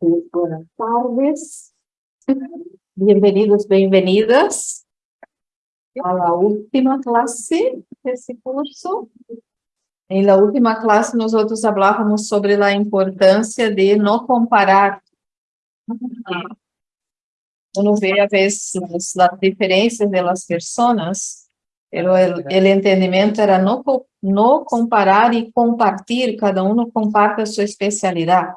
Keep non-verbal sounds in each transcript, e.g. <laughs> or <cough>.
buenas tardes. Bienvenidos, bienvenidas a la última clase de ese curso. En la última clase nosotros hablábamos sobre la importancia de no comparar. Uno ve a veces las diferencias de las personas, pero el, el entendimiento era no, no comparar y compartir, cada uno comparte su especialidad.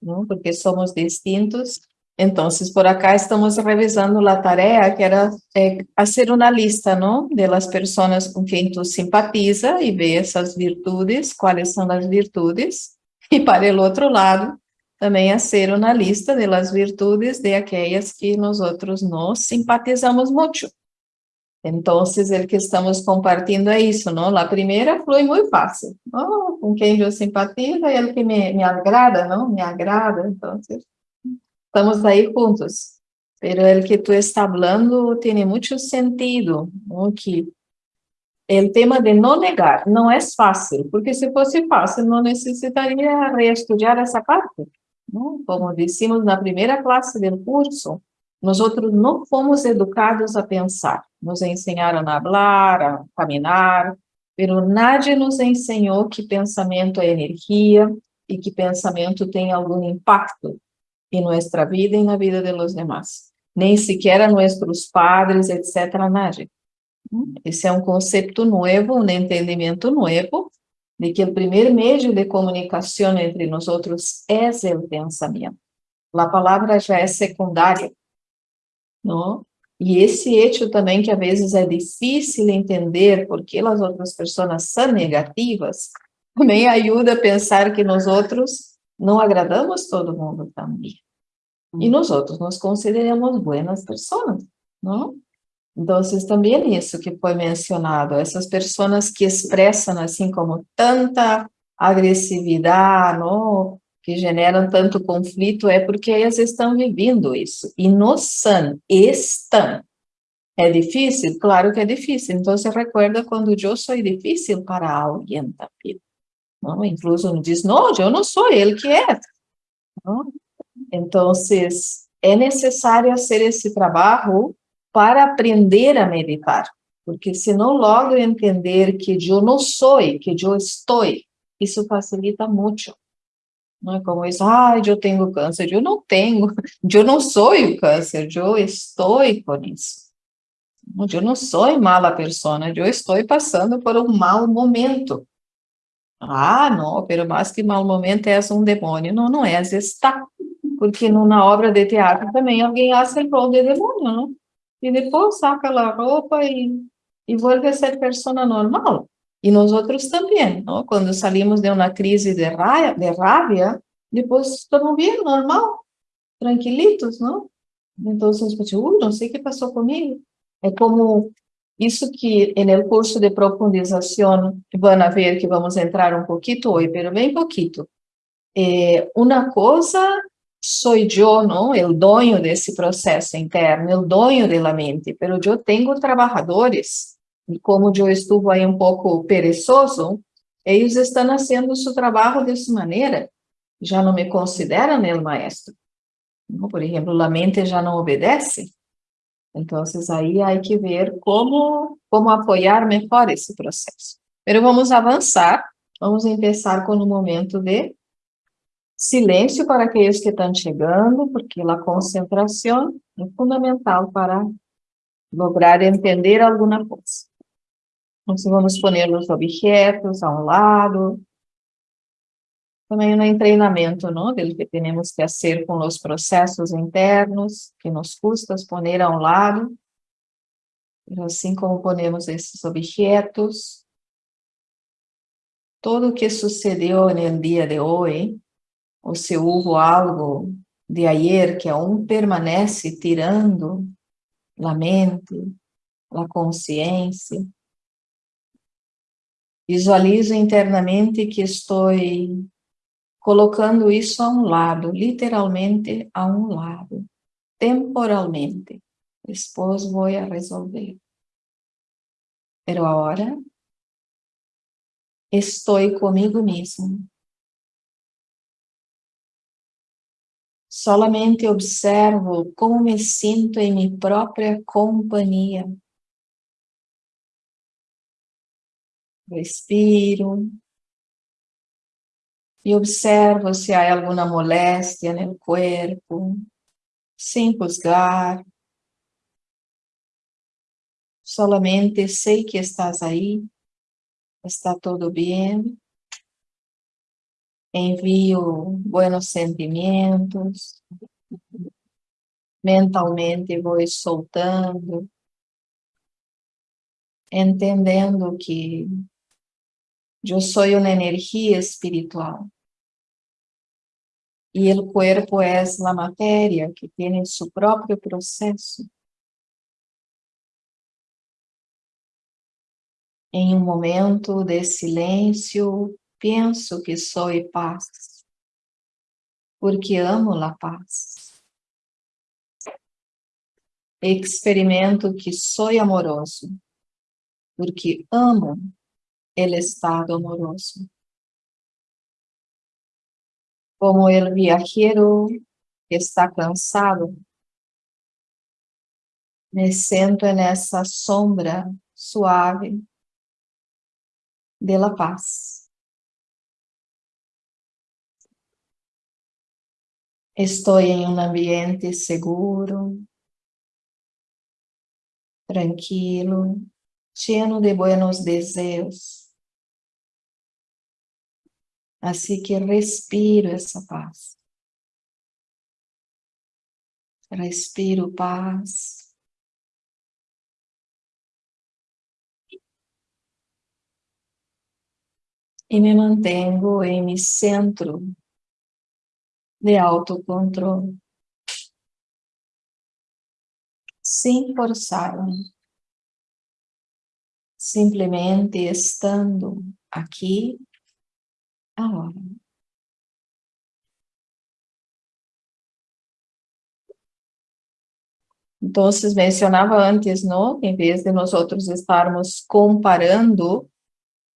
¿No? porque somos distintos. Entonces, por acá estamos revisando la tarea que era eh, hacer una lista, ¿no? De las personas con quien tú simpatiza y ve esas virtudes, cuáles son las virtudes. Y para el otro lado, también hacer una lista de las virtudes de aquellas que nosotros no simpatizamos mucho. Entonces, el que estamos compartiendo é isso, não? A primeira flui muito fácil. Oh, com quem eu simpatizo é ele que me, me agrada, não? Me agrada, então, estamos aí juntos. Pero el que tu está hablando tiene mucho sentido, ¿no? que el tema de no negar não é fácil, porque se fosse fácil não necessitaria reestudar essa parte. ¿no? Como dissemos na primeira classe do curso, nós não fomos educados a pensar, nos ensinaram a falar, a caminhar, pero nadie nos ensinou que pensamento é energia e que pensamento tem algum impacto em nossa vida e na vida de los demás. Nem sequer nossos padres, etc., nadie. Esse é um conceito novo, um entendimento novo, de que o primeiro meio de comunicação entre nós é o pensamento. A palavra já é secundária. não? E esse hecho também que às vezes é difícil entender porque as outras pessoas são negativas, <laughs> também ajuda a pensar que nós outros não agradamos todo mundo também. E nós outros nos consideramos boas pessoas, não? Então, também isso que foi mencionado, essas pessoas que expressam assim como tanta agressividade, não? Que generam tanto conflito é porque elas estão vivendo isso. E no são, estão. É difícil? Claro que é difícil. Então, você recuerda quando eu sou difícil para alguém também. Não? Incluso diz, não, eu não sou ele que é. Não? Então, é necessário fazer esse trabalho para aprender a meditar. Porque se não logro entender que eu não sou, que eu estou, isso facilita muito. Não é como isso, ah, eu tenho câncer. Eu não tenho, <laughs> eu não sou o câncer, eu estou com isso. Eu não sou mala pessoa, eu estou passando por um mau momento. Ah, não, pero mais que mau momento é um demônio. Não, não é, está. Porque na obra de teatro também alguém rol de demônio, não? E depois saca a roupa e, e volve a ser pessoa normal. E nós outros também, não? quando salimos de uma crise de, raia, de rabia, depois estamos bem, normal, tranquilitos, não? Então, você pode uh, não sei o que passou comigo. É como isso que no curso de profundização vão ver que vamos entrar um pouquinho hoje, mas bem pouquinho. É, uma coisa sou eu, não? O dono desse processo interno, o dono da mente, mas eu tenho trabalhadores como eu estou aí um pouco perezoso, eles estão fazendo seu trabalho dessa maneira, já não me consideram o maestro. Por exemplo, a mente já não obedece. Então, aí há que ver como, como apoiar melhor esse processo. Mas vamos avançar, vamos começar com um momento de silêncio para aqueles que estão chegando, porque a concentração é fundamental para lograr entender alguma coisa. Então, vamos poner os objetos a um lado. Também no treinamento, não? Del que temos que fazer com os processos internos, que nos custa poner a um lado. Assim como ponemos esses objetos, tudo o que sucedeu no dia de hoje, ou se houve algo de ayer que aún permanece tirando a mente, a consciência, Visualizo internamente que estou colocando isso a um lado, literalmente a um lado, temporalmente. Depois vou a resolver. Pero agora estou comigo mesmo. Solamente observo como me sinto em minha própria companhia. Respiro. E observo se há alguma moléstia no corpo, sem juzgar. Solamente sei que estás aí, está tudo bem. Envio buenos sentimentos. Mentalmente vou soltando. Entendendo que eu sou uma energia espiritual. E o corpo é a matéria que tem seu próprio processo. Em um momento de silêncio, penso que sou paz, porque amo a paz. Experimento que sou amoroso, porque amo o estado amoroso. Como o viajero que está cansado, me sento nessa sombra suave de la paz. Estou em um ambiente seguro, tranquilo, lleno de buenos deseos. Assim que respiro essa paz. Respiro paz. e me mantenho em meu centro de autocontrole. Sem forçar-me. Simplesmente estando aqui, Então, mencionava antes, não? Em vez de nós outros estarmos comparando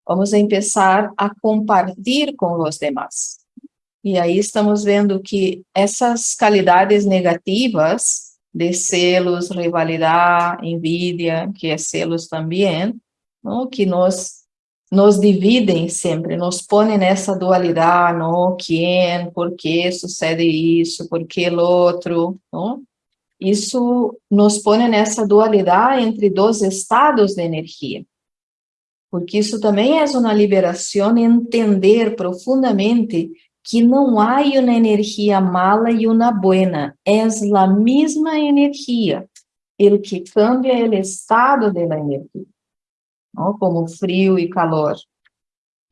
Vamos começar a compartilhar com os demais. E aí estamos vendo que essas qualidades negativas de celos, rivalidade, envidia, que é celos também, não? que nos nos dividem sempre, nos põem nessa dualidade, não? Quem, por que sucede isso, por que o outro, não? Isso nos põe nessa dualidade entre dois estados de energia porque isso também é uma liberação entender profundamente que não há uma energia mala e uma buena, é a mesma energia. O que cambia é o estado da energia, como frio e calor.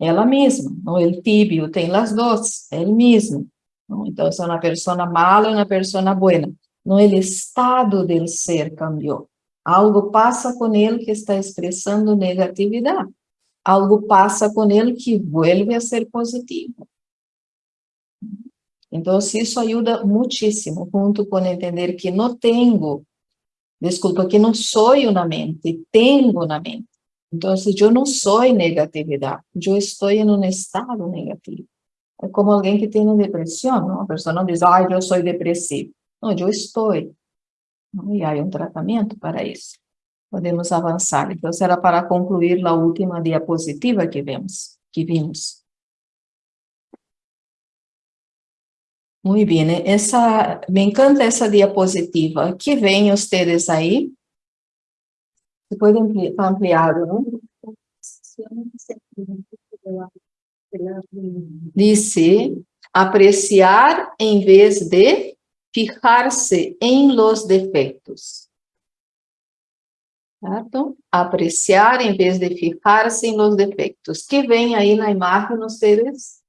Ela mesma, o tibio tem as duas, é o mesmo. Não? Então, é uma pessoa mala e uma pessoa buena. Não, o estado do ser cambiou. Algo passa com ele que está expressando negatividade. Algo passa com ele que vuelve a ser positivo. Então, isso ajuda muitíssimo, junto com entender que não tenho, desculpa, que não sou na mente, tenho na mente. Então, eu não sou negatividade, eu estou em um estado negativo. É como alguém que tem depressão, não? a pessoa não diz, ah, eu sou depressivo. Não, eu estou. E há um tratamento para isso. Podemos avançar. Então, será para concluir a última diapositiva que vemos, que vimos. Muito bem, essa, me encanta essa diapositiva. Que vem vocês aí? Pode ampliar, ampliado, não? Dice, apreciar em vez de fijar-se em los defeitos. Certo? Apreciar em vez de fijar-se em los defeitos. Que vem aí na imagem, vocês?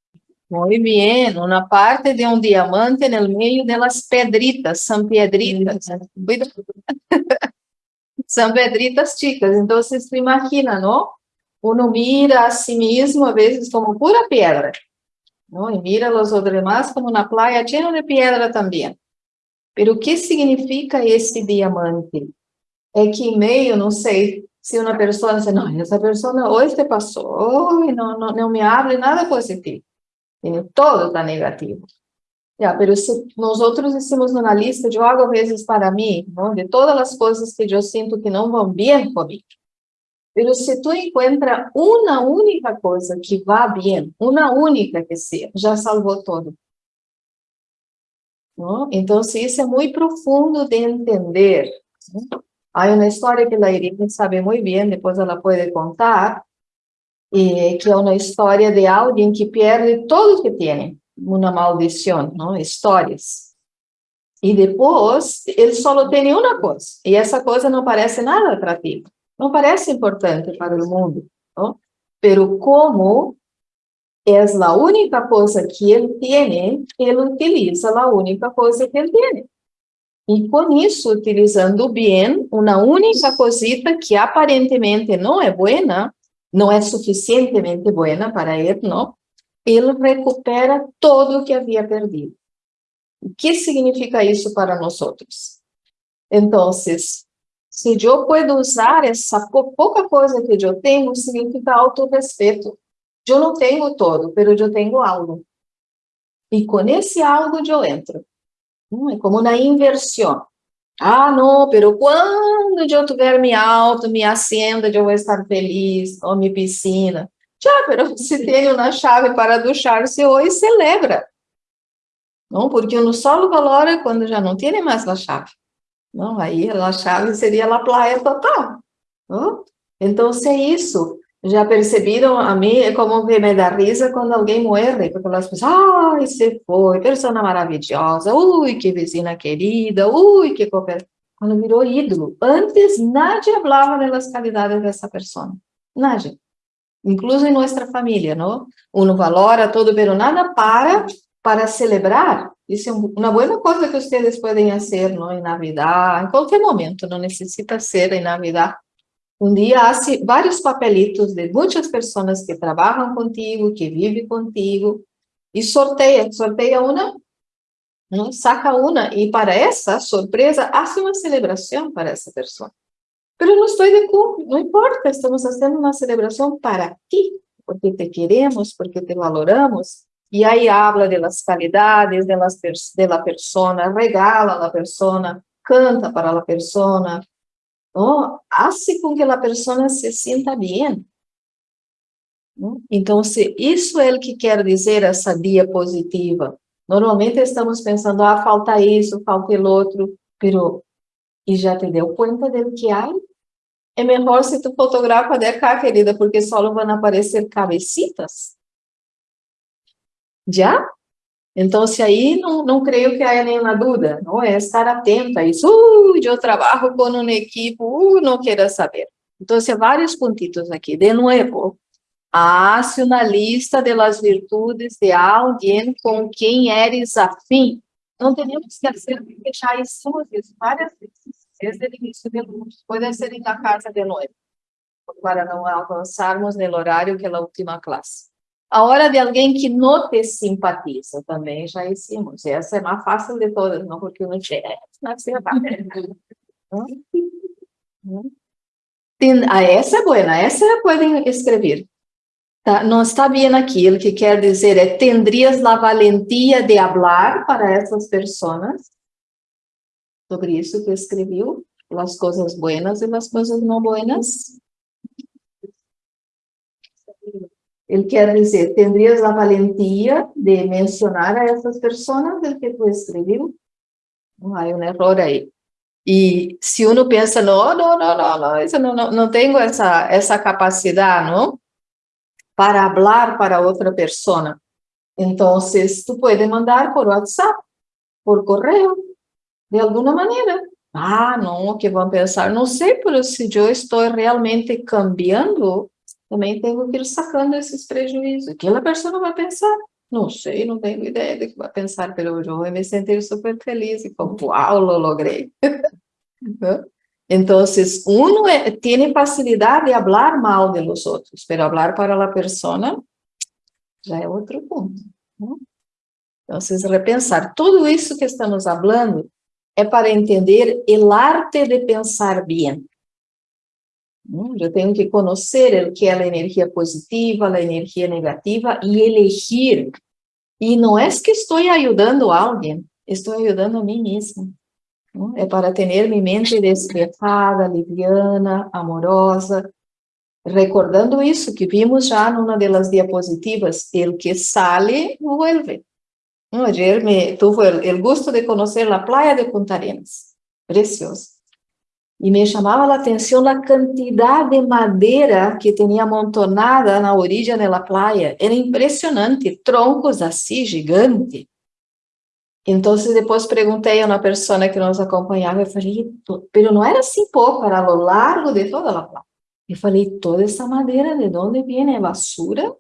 Muito bem, uma parte de um diamante no meio das pedritas, são pedritas. <laughs> são pedritas chicas, então você se imagina, não? Uno mira a si mesmo, a vezes, como pura pedra, não? E mira os demais como na praia, cheio de pedra também. Pero o que significa esse diamante? É que em meio, não sei, se uma pessoa diz, não, essa pessoa hoje te passou, não, não, não me abre nada positivo. Todo está negativo. Ya, pero se nós outros hicimos uma lista, eu hago vezes para mim, não? de todas as coisas que eu sinto que não vão bem comigo. Pero se tu encontra uma única coisa que vá bem, uma única que seja, já salvou todo. Não? Então, isso é muito profundo de entender. Não? Há uma história que a Irene sabe muito bem, depois ela pode contar, e que é uma história de alguém que perde tudo que tem uma maldição, não? Histórias. E depois, ele só tem uma coisa, e essa coisa não parece nada atrativa, não parece importante para o mundo, não? Pero como é a única coisa que ele tem, ele utiliza a única coisa que ele tem. E com isso, utilizando bem uma única cosita que aparentemente não é boa, não é suficientemente boa para ele, não? Ele recupera todo o que havia perdido. O que significa isso para nós outros? Então, se eu posso usar essa pouca coisa que eu tenho, significa autorrespeito. Eu não tenho todo, mas eu tenho algo. E com esse algo eu entro. Hum, é como uma inversão. Ah, não, pero quando eu tiver minha auto, minha hacienda, eu vou estar feliz, ou minha piscina. Pero <laughs> se tem uma chave para duchar-se hoje, celebra. Não, porque no solo valora quando já não tem mais a chave. Não, aí a chave seria a praia total. Não? Então, se é isso, já perceberam a mim, é como que me dá risa quando alguém morre, porque elas pessoas, ai, se foi, pessoa maravilhosa, ui, que vizinha querida, ui, que cooperação. Quando virou ídolo. Antes, nadie falava das qualidades dessa pessoa. Nadie incluso em nossa família, não? Uno valora todo, pero nada para para celebrar. Isso é uma boa coisa que vocês podem fazer, não? Em Navidad, em qualquer momento, não necessita ser em Navidad. Um dia há vários papelitos de muitas pessoas que trabalham contigo, que vivem contigo, e sorteia, sorteia uma, não? saca uma, e para essa surpresa, hace uma celebração para essa pessoa. Pero no estoy de acuerdo, no importa, estamos haciendo una celebración para ti, porque te queremos, porque te valoramos. E aí habla de las calidades de, las, de la persona, regala a la persona, canta para la persona, ¿no? hace com que a pessoa se sinta bem. ¿no? Então, se isso é o que quer dizer essa diapositiva, normalmente estamos pensando, ah, falta isso, falta o outro, pero e já te deu conta do que há? É melhor se tu fotografa de cá, querida, porque só vão aparecer cabecitas. Já? Então, se aí não, não creio que haja nenhuma dúvida, não é estar atento a isso. Uh, eu trabalho com uma equipe, uh, não quero saber. Então, vários pontitos aqui. De novo, hace uma lista de las virtudes de alguém com quem eres afim. Não temos que fazer, porque já hicimos isso várias vezes desde o início do curso, pode ser na casa de novo, para não avançarmos no horário que é a última classe. A hora de alguém que não te simpatiza, também já hicimos. Essa é mais fácil de todas, não porque não tinha. <laughs> Ah, essa é boa, essa podem escrever. Tá, não está bem aqui, o que quer dizer é, tendrias a valentia de falar para essas pessoas? Sobre isso que escreveu, as coisas buenas e as coisas não buenas. Ele quer dizer, tendrías a valentia de mencionar a essas pessoas do que tu escreveu? Não há um erro aí. E se uno pensa, não, não, não, não, não, isso não, não, não tenho essa, essa capacidade? Para falar para outra pessoa. Então, tu pode mandar por WhatsApp, por correio, de alguma maneira. Ah, não, o que vão pensar? Não sei, mas se eu estou realmente cambiando, também tenho que ir sacando esses prejuízos. O que a pessoa vai pensar? Não sei, não tenho ideia do que vai pensar, mas eu vou me sentir super feliz e como, uau, lo logrei. <laughs> Então, uno é, tem facilidade de falar mal de los outros, mas falar para a pessoa já é outro ponto. Então, repensar tudo isso que estamos falando é para entender o arte de pensar bem. Eu tenho que conhecer o que é a energia positiva, a energia negativa e elegir E não é que estou ajudando alguém, estou ajudando a mim mesmo. É para ter minha mente despejada, liviana, amorosa, recordando isso que vimos já numa das diapositivas, el que sale, vuelve. Ayer me tuve el, el gusto de conhecer a praia de Punta Arenas, precioso. E me chamava a atenção a quantidade de madeira que tinha amontonada na orilla da praia. Era impressionante, troncos assim, gigante. Então, depois perguntei a uma pessoa que nos acompanhava, eu falei, pero não era assim pouco, era a lo largo de toda a praia. Eu falei, toda essa madeira, de onde vem? É basura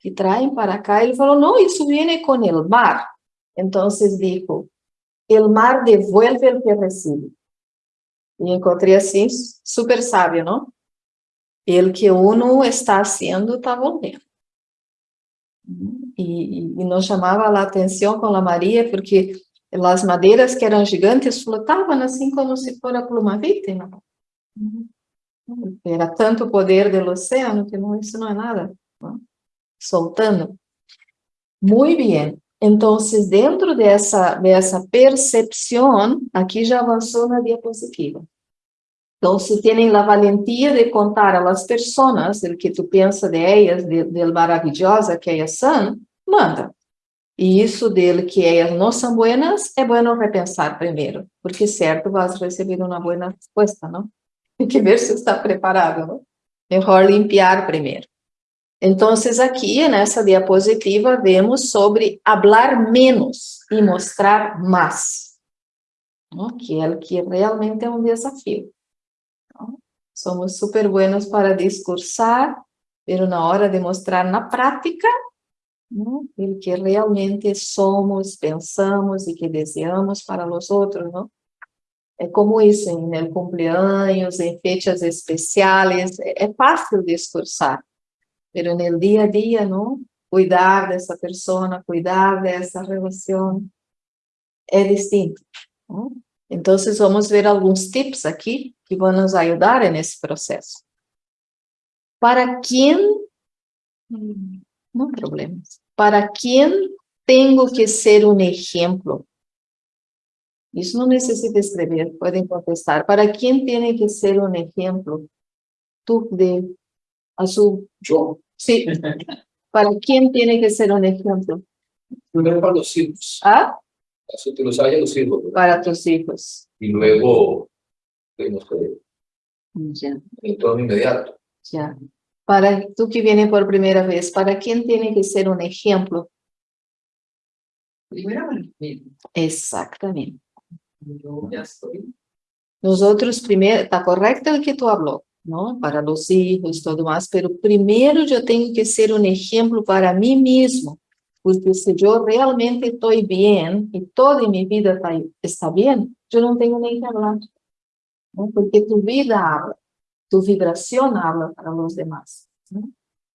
que traem para cá? Ele falou, não, isso vem com o mar. Então, dijo, o mar devuelve o que recebe. E encontrei assim, super sábio, não? Ele que uno está haciendo está voltando. E, e, nos chamava a atenção com a Maria, porque as madeiras que eram gigantes flotavam assim como se fosse pluma vítima. Era tanto poder do oceano que não, isso não é nada. Não? Soltando. Muito bem. Então, dentro dessa, dessa percepção, aqui já avançou na diapositiva. Então, se têm a valentia de contar às pessoas o que tu pensa de elas, de, de maravilhosa que elas são, manda. E isso dele que elas não são buenas, é bueno repensar primeiro, porque certo vas receber uma boa resposta, não? Tem que ver se está preparado, não? Melhor limpiar primeiro. Então, aqui nessa diapositiva vemos sobre hablar menos e mostrar mais, que é o que realmente é um desafio. Somos super buenos para discursar, mas na hora de mostrar na prática, o que realmente somos, pensamos e que desejamos para os outros, não? É como isso, em cumpleaños, em fechas especiais, é fácil discursar, pero en el día a día, ¿no? Cuidar de esa persona, cuidar de esa relación, es distinto. ¿no? Entonces vamos a ver algunos tips aquí que van a nos ayudar en ese proceso. ¿Para quién? No problemas. ¿Para quién tengo que ser un ejemplo? Eso no necesita escribir, pueden contestar. ¿Para quién tiene que ser un ejemplo? Tú de azul. Yo. Sí. ¿Para quién tiene que ser un ejemplo? Primero para los hijos. ¿Ah? Así que los haya los hijos. ¿verdad? Para tus hijos. Y luego, no sé, Ya, en todo inmediato. ya. Para tú que viene por primera vez, ¿para quién tiene que ser un ejemplo? Primero para mí. Exactamente. Yo ya estoy. Nosotros primero, está correcto el que tú habló, ¿no? Para los hijos, todo más, pero primero yo tengo que ser un ejemplo para mí mismo, porque si yo realmente estoy bien y toda mi vida está, está bien, yo no tengo nem que hablar, ¿no? Porque tu vida habla, tu vibración habla para los demás. ¿no?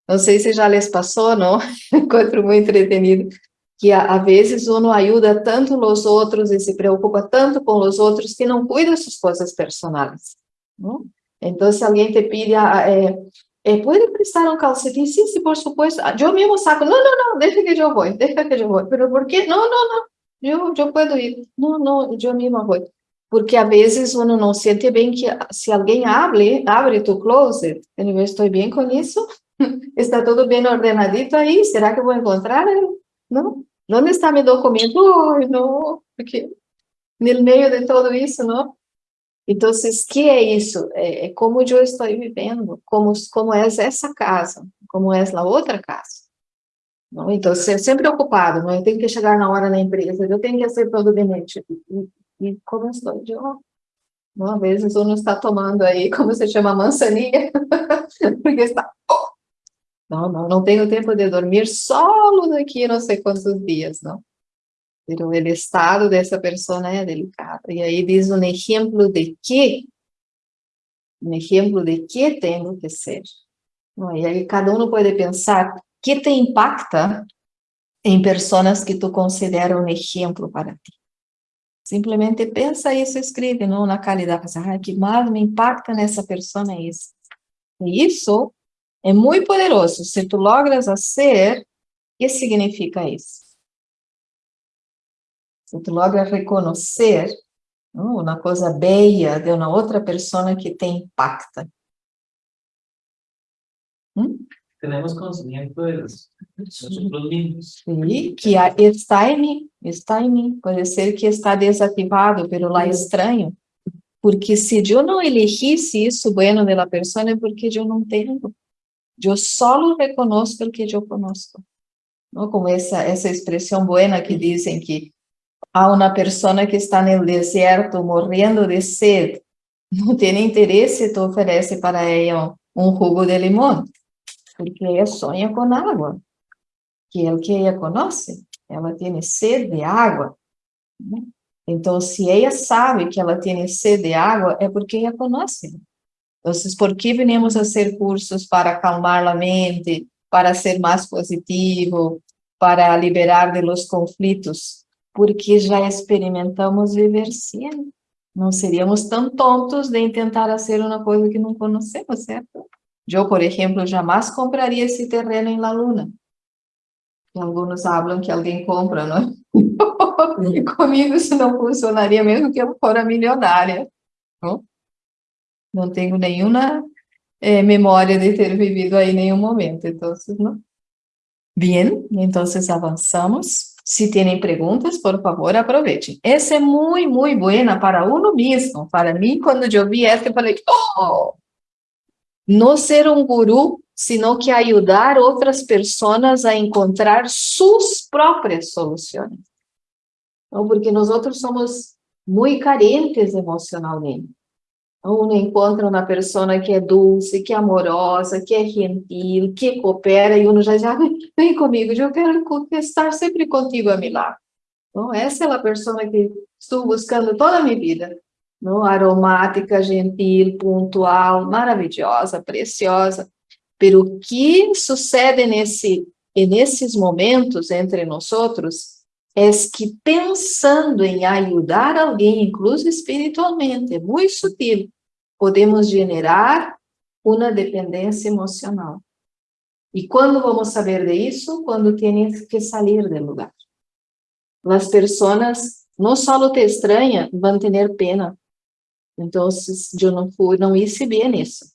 Não sei se já les passou, não? <laughs> Encontro muito entretenido. Que a, vezes uno ajuda tanto os outros e se preocupa tanto com os outros que não cuida suas coisas personais. Não? Então, se alguém te pide, ah, eh, eh, ¿puede prestar un calcetín? Sí, sí, por supuesto. Ah, Yo mismo saco. No, no, no, deja que yo voy, deja que yo voy. ¿Pero por qué? No, no, no, yo, yo puedo ir. No, no, yo misma voy. Porque a vezes uno não sente bem que se alguém abre, abre tu closet, eu estou bem com isso? <laughs> Está tudo bem ordenadito aí? Será que eu vou encontrar? Não? Onde está meu documento? Não, porque no meio de tudo isso, não? Então, que é isso? É, é como eu estou vivendo, como, como é essa casa, como é a outra casa. Não? Então, ser sempre ocupado, não? eu tenho que chegar na hora na empresa, eu tenho que ser gabinete. E, e como estou eu? Uma vez uno está tomando aí, <laughs> como se chama, mançaninha, <laughs> porque está... Não, não, não tenho tempo de dormir solo daqui não sei quantos dias, não. Pero el estado dessa pessoa é delicado. E aí diz um exemplo de que, um exemplo de que tenho que ser. E aí cada um pode pensar que te impacta em pessoas que tu considera um exemplo para ti. Simplesmente pensa isso, escreve não na qualidade. Ah, que mais me impacta nessa pessoa é isso. E isso é muito poderoso. Se tu logras fazer, o que significa isso? Se tu logra reconhecer não, uma coisa bela de uma outra pessoa que te impacta. Hum? Tenemos conocimiento de nosotros mismos. Sí, que está em mim, está em mim. Pode ser que está desativado, pero lá estranho. Porque se eu não elegisse isso bueno de la persona, é porque eu não tenho. Eu só reconozco o que eu conosco. Como essa, essa expressão buena que dizem que há uma pessoa que está no deserto morrendo de sede, não tem interesse, tu oferece para ela um jugo de limão, porque ela sonha com água, que é o que ela conhece, ela tem sede de água. Né? Então, se ela sabe que ela tem sede de água, é porque ela conhece. Então, por que venimos a fazer cursos para acalmar a mente, para ser mais positivo, para liberar de los conflitos? Porque já experimentamos viver sem. Não seríamos tão tontos de tentar fazer uma coisa que não conhecemos, certo? Eu, por exemplo, jamais compraria esse terreno em La Luna. Alguns falam que alguém compra, não é? e <laughs> comigo isso não funcionaria mesmo que eu fora milionária. Não, não tenho nenhuma eh, memória de ter vivido aí nenhum momento, então, não. Bien, então avançamos. Se têm perguntas, por favor, aproveitem. Essa é muito, muito boa para uno mesmo. Para mim, quando eu vi eu falei, oh! Não ser um guru, sino que ajudar outras pessoas a encontrar suas próprias soluções. Porque nós somos muito carentes emocionalmente. Então, uno encontra uma pessoa que é dulce, que é amorosa, que é gentil, que coopera, e uno já diz, ah, vem comigo, eu quero estar sempre contigo a lado. Então, essa é a pessoa que estou buscando toda a minha vida. Não? Aromática, gentil, pontual, maravilhosa, preciosa. Pero o que sucede nesse, nesses momentos entre nós outros é que pensando em ajudar alguém, incluso espiritualmente, é muito sutil, podemos generar uma dependência emocional. E quando vamos saber disso? Quando tienes que sair do lugar. As pessoas não só te estranham, vão ter pena. Então, eu não fui, não hice bem nisso.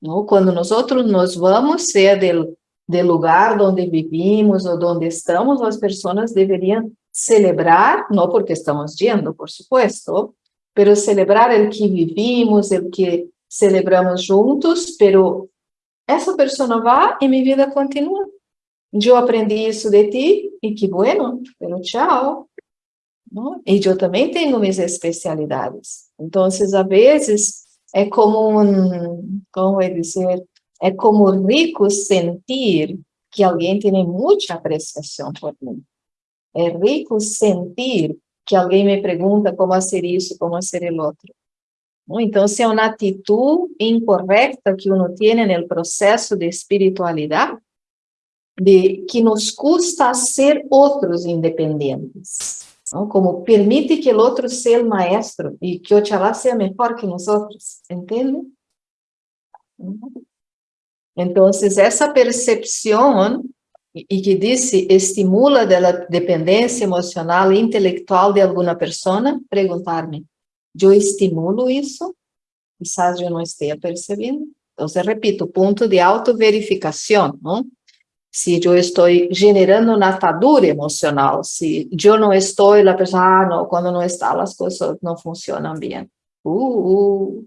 Não? Quando nós outros nos vamos, seja del do lugar onde vivimos ou onde estamos, as pessoas deveriam celebrar, não porque estamos indo, por supuesto, pero celebrar o que vivimos, o que celebramos juntos, pero essa pessoa vai e minha vida continua. Eu aprendi isso de ti e que bueno, pero tchau. E eu também tenho minhas especialidades. Então, às vezes, é como um, como é dizer, é como rico sentir que alguém tem muita apreciação por mim. É rico sentir que alguém me pergunta como fazer isso, como fazer o outro. Então, é uma atitude incorreta que uno tem no processo de espiritualidade, de que nos custa ser outros independentes, como permite que o outro seja o maestro e que o Oxalá seja melhor que nós outros, entende? Então, essa percepção e que disse estimula a dependência emocional e intelectual de alguma pessoa, perguntar-me, eu estimulo isso? Quizás eu não esteja percebendo. Então, repito, ponto de autoverificação, não? Se eu estou generando uma atadura emocional, se eu não estou, a pessoa, ah, não, quando não está, as coisas não funcionam bem. Uh, uh,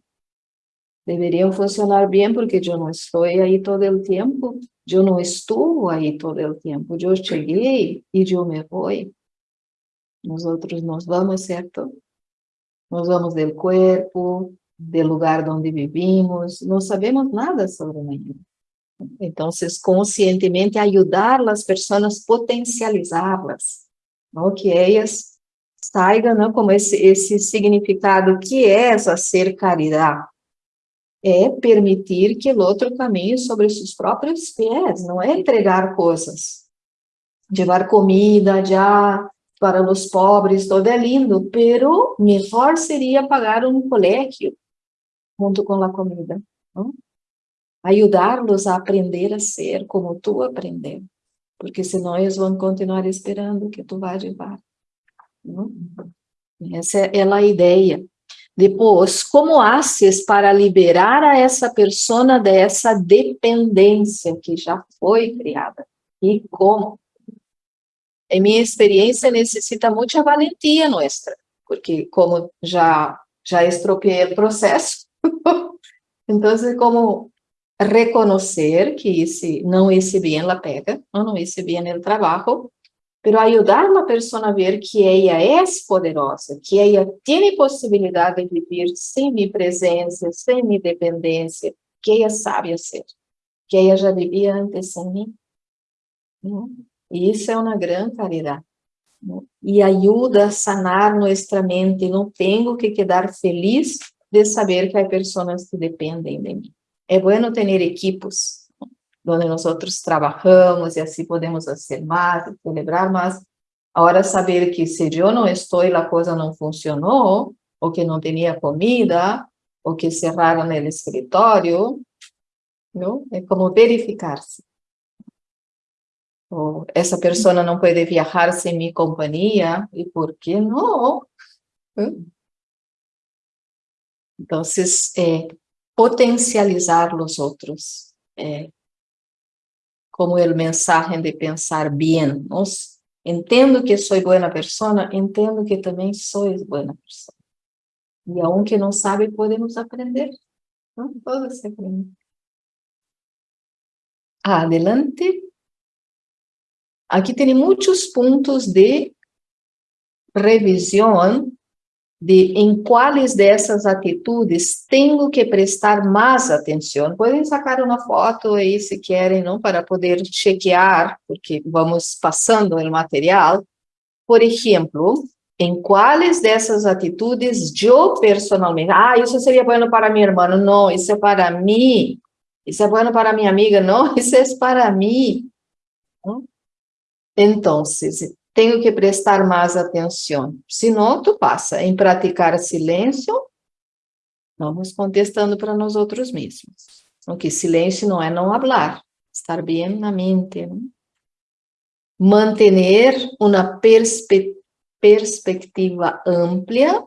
deveriam funcionar bem porque eu não estou aí todo o tempo, eu não estou aí todo o tempo, eu cheguei e eu me vou. Nós nos vamos, certo? Nós vamos do corpo, do lugar onde vivimos, não sabemos nada sobre amanhã. Então, conscientemente ajudar as pessoas, potencializá-las, que elas saibam como esse, esse significado que é essa ser caridade é permitir que o outro caminhe sobre seus próprios pés, não é entregar coisas. Levar comida já para os pobres, todo é lindo, pero melhor seria pagar um colégio junto com a comida. Ajudar-los a aprender a ser como tu aprendeu, porque senão eles vão continuar esperando que tu vá levar. Essa é a ideia. Depois, como haces para liberar a essa pessoa dessa dependência que já foi criada? E como? Em minha experiência, necessita muita valentia nossa, porque como já, já estropiei o processo, <laughs> então, como reconhecer que esse, não hice bem a pega, não, hice bem o trabalho, pero ayudar a pessoa a ver que ela é poderosa, que ela tem possibilidade de viver sem minha presença, sem minha dependência, que ela sabe ser, que ela já vivia antes sem mim. E isso é uma grande caridade. E ajuda a sanar nossa mente. Não tenho que quedar feliz de saber que há pessoas que dependem de mim. É bueno ter equipos onde nós trabalhamos e assim podemos fazer mais, celebrar mais. Agora, saber que se eu não estou e a coisa não funcionou, ou que não tinha comida, ou que cerraram o escritório, não? é como verificar-se. Ou essa pessoa não pode viajar sem minha companhia, e por que não? Então, é, potencializar os outros, é, como o mensagem de pensar bem. Nos, entendo que sou boa pessoa, entendo que também sou boa pessoa. E aunque não sabe, podemos aprender. Não? Todo se aprende. Adelante. Aqui tem muitos pontos de revisão de em quais dessas atitudes tenho que prestar mais atenção. Podem sacar uma foto aí, se querem, não, para poder chequear, porque vamos passando o material. Por exemplo, em quais dessas atitudes eu personalmente, ah, isso seria bueno para meu irmão, não, isso é para mim, isso é bueno para minha amiga, não, <laughs> isso é para mim. Então, tenho que prestar mais atenção. Senão, tu passa em praticar silêncio, vamos contestando para nós outros mesmos. Porque silêncio não é não falar, estar bem na mente. Não? Manter uma perspe perspectiva ampla.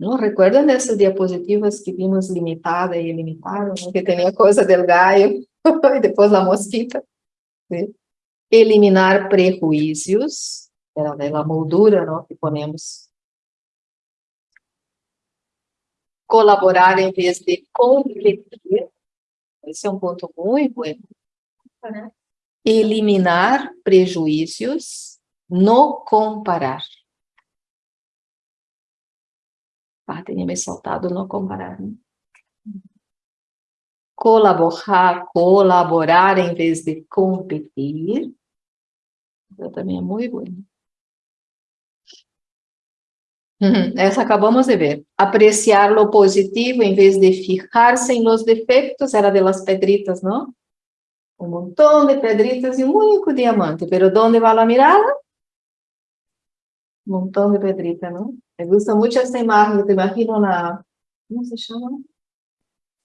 Não recuerdan dessas diapositivas que vimos limitada e ilimitada, que tinha coisa del <laughs> e depois a mosquita? Sim eliminar prejuízos, era a moldura não, que ponemos. Colaborar em vez de competir, esse é um ponto muito bom. Eliminar prejuízos, no comparar. Ah, tinha me saltado no comparar. Né? Colaborar, colaborar em vez de competir. Também é muito boa. Essa acabamos de ver. Apreciar lo positivo em vez de fijar-se em los defectos, era de las pedritas, não? Um montão de pedritas e um único diamante. Pero onde vai a mirada? Um montão de pedritas, não? Me gusta muito essa imagem, te imagino na... Como se chama?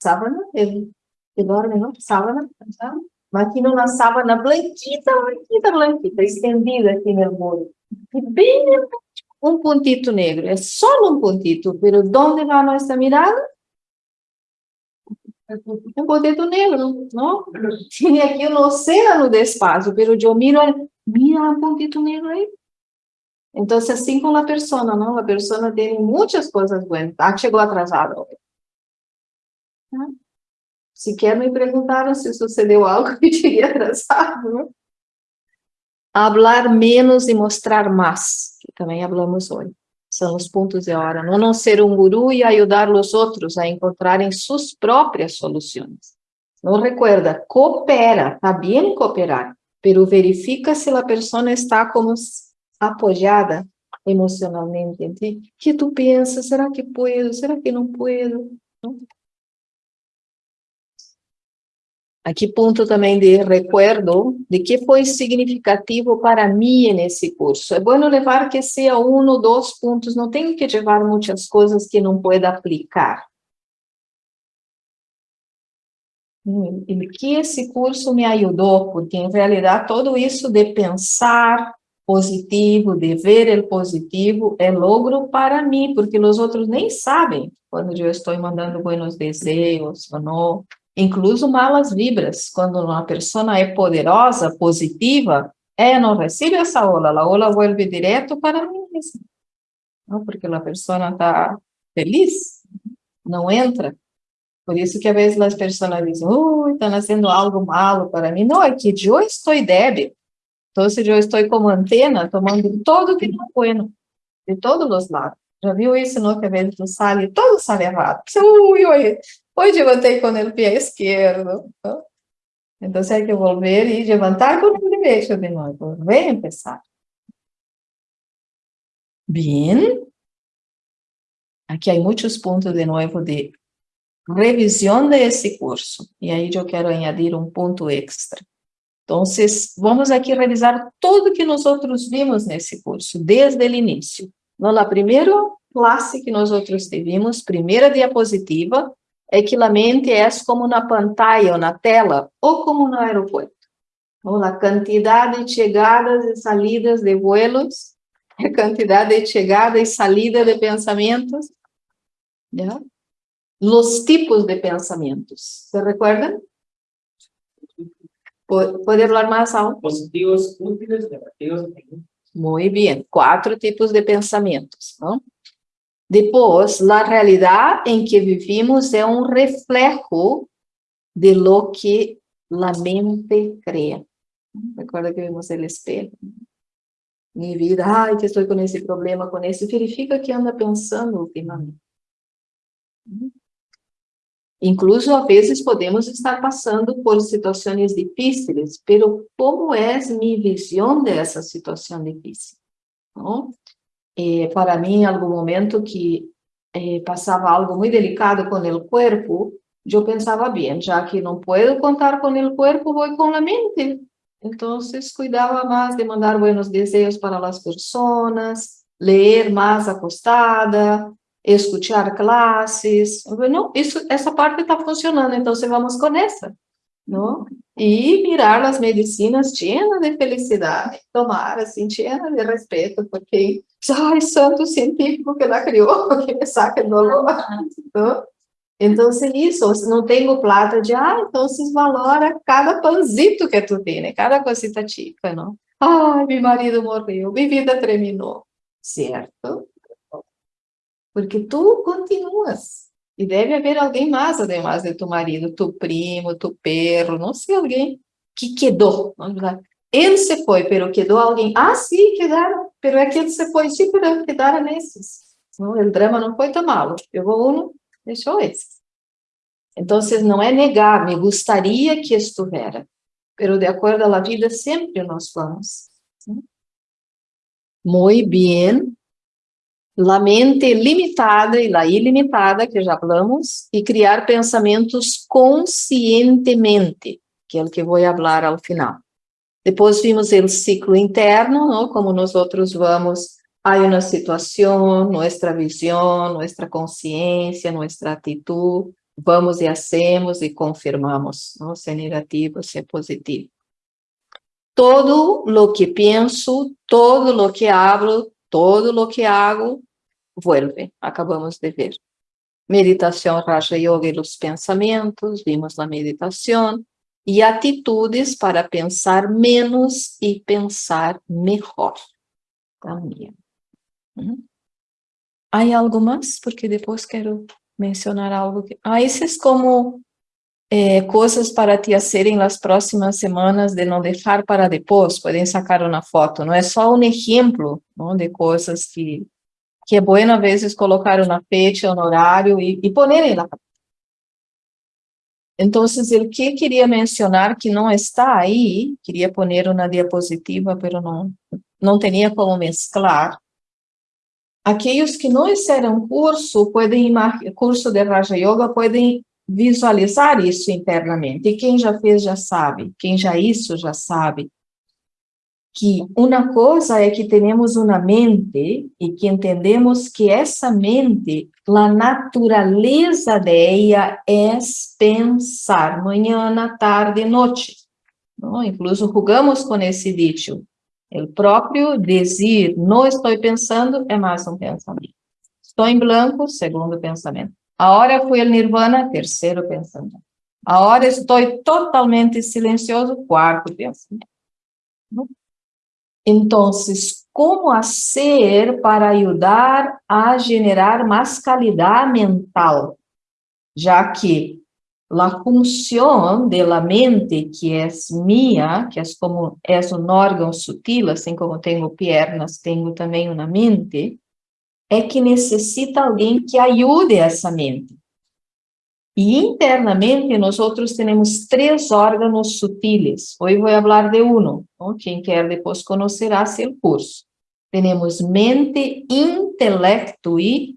Sábana? Que dorme, não? Sábana? Sábana? Imagina uma sábana blanquita, blanquita, blanquita, estendida aqui no muro. E bem um pontito negro, é só um pontito, pero onde vai a nossa mirada? Um pontito negro, não? Tinha aqui um oceano de espaço, pero eu miro, mira um pontito negro aí. Então, assim com a pessoa, não? A pessoa tem muitas coisas boas. Ah, chegou atrasada. Sequer me perguntaram se sucedeu algo que <laughs> tinha atrasado. Né? Hablar menos e mostrar mais, que também falamos hoje. São os pontos de hora. Não, não ser um guru e ajudar os outros a encontrarem suas próprias soluções. Não recuerda, coopera, está bem cooperar, pero verifica se a pessoa está como apoiada emocionalmente em ti. que tu pensas? Será que puedo? Será que não puedo? Aqui ponto também de recuerdo de que foi significativo para mim nesse curso. É bom levar que seja um ou dois pontos, não tenho que levar muitas coisas que não pueda aplicar. E que esse curso me ajudou, porque em realidade todo isso de pensar, positivo, de ver o positivo, é logro para mim, porque os outros nem sabem quando eu estou mandando buenos desejos ou não. Incluso malas vibras, quando uma pessoa é poderosa, positiva, ela não recebe essa ola, a ola vuelve direto para mim mesma. Não, porque a pessoa está feliz, não entra. Por isso que às vezes as pessoas dizem, ui, estão fazendo algo malo para mim. Não, é que eu estou débil. Então, se eu estou como antena, tomando todo que não é bueno, de todos os lados. Já viu isso, no Que às vezes tu sale, todo sale errado. Ui, ui, hoje levantei com o pé esquerdo. Então, hay que volver e levantar com o derecho de novo, volver a. Bien. Aqui há muitos pontos de novo de revisão desse curso. E aí eu quero añadir um ponto extra. Então, vamos aqui revisar tudo que nós outros vimos nesse curso, desde o início. Na primeira classe que nós outros tivemos, primeira diapositiva, é que a mente é como na pantalla ou na tela, ou como no aeroporto. Ou a quantidade de chegadas e salidas de vuelos, <laughs> a quantidade de chegada e saída de pensamentos, ¿ya? Los tipos de pensamentos, ¿se recuerdan? ¿Puede hablar más aún? Positivos, útiles, negativos. Muy bien, cuatro tipos de pensamentos, ¿no? Depois, a realidade em que vivimos é um reflejo de lo que a mente cria. Recorda que vimos o espelho? Minha vida, ai, que estou com esse problema, com esse. Verifica que anda pensando ultimamente. Incluso, às vezes, podemos estar passando por situações difíceis, pero como é minha visão dessa situação difícil? Não? Eh, para mim, em algum momento que eh, passava algo muito delicado com o corpo, eu pensava bem, já que não posso contar com o corpo, vou com a mente. Então, cuidava mais de mandar buenos desejos para as pessoas, ler mais acostada, escutar classes. Não, isso, essa parte está funcionando, então vamos com essa, não? E mirar as medicinas cheias de felicidade, tomar assim, cheia de respeito, porque ai, santo científico que ela criou, <laughs> que me saca o dolor. Então, então, isso, não tenho plata de, ah, então se valora cada panzito que tu tem, né? cada cosita chica, não? Ai, meu marido morreu, minha vida terminou, certo? Porque tu continuas, e deve haver alguém mais, además de tu marido, tu primo, tu perro, não sei, alguém que quedou, vamos lá. Ele se foi, pero quedou alguém. Ah, sim, quedaram, pero é que ele se foi, sim, pero quedaram nesses. Não, o drama não foi tão malo. Pegou um, deixou esse. Então, não é negar, me gostaria que estivera, pero de acordo à vida sempre nós vamos. Muito bem. La mente limitada e la ilimitada, que já falamos, e criar pensamentos conscientemente, que é o que vou falar ao final. Depois vimos o ciclo interno, não? como nós outros vamos, há uma situação, nossa visão, nossa consciência, nossa atitude, vamos e hacemos e confirmamos, não? se é negativo, se é positivo. Todo lo que penso, todo lo que hablo, todo lo que hago, vuelve, acabamos de ver. Meditação Raja Yoga e os pensamentos, vimos a meditação, e atitudes para pensar menos e pensar melhor. Também. Hum? Há algo mais? Porque depois quero mencionar algo. Que... Ah, esses como é, coisas para te serem nas próximas semanas de não deixar para depois, podem sacar uma foto, não é só um exemplo não, de coisas que, que é bom, às vezes, colocar na fecha, no horário e, e ponerem na então, o que queria mencionar que não está aí, queria pôr na diapositiva, mas não, não tinha como mesclar. Aqueles que não fizeram curso, podem, curso de Raja Yoga, podem visualizar isso internamente. E quem já fez, já sabe. Quem já isso, já sabe que uma coisa é que temos uma mente e que entendemos que essa mente, a natureza dela é pensar, manhã, tarde noite. Não? Incluso jogamos com esse dito. O próprio dizer, não estou pensando, é mais um pensamento. Estou em branco, segundo pensamento. Agora fui o nirvana, terceiro pensamento. Agora estou totalmente silencioso, quarto pensamento. Então, como fazer para ajudar a generar mais qualidade mental? Já que a função da mente, que é minha, que é como é um órgão sutil, assim como tenho pernas, tenho também uma mente, é que necessita alguém que ajude essa mente. E internamente, nós temos três órgãos sutiles. Hoje vou falar de um. Quem quer depois conhecerá seu curso. Temos mente, intelecto e